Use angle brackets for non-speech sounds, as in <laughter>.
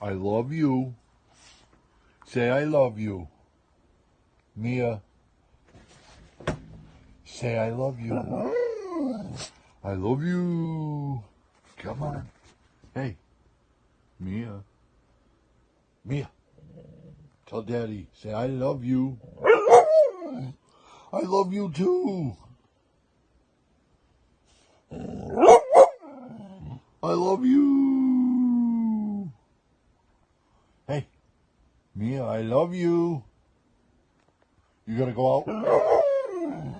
I love you. Say I love you. Mia. Say I love you. I love you. Come on. Hey. Mia. Mia. Tell daddy. Say I love you. I love you too. I love you. Mia, I love you. You gotta go out. <laughs>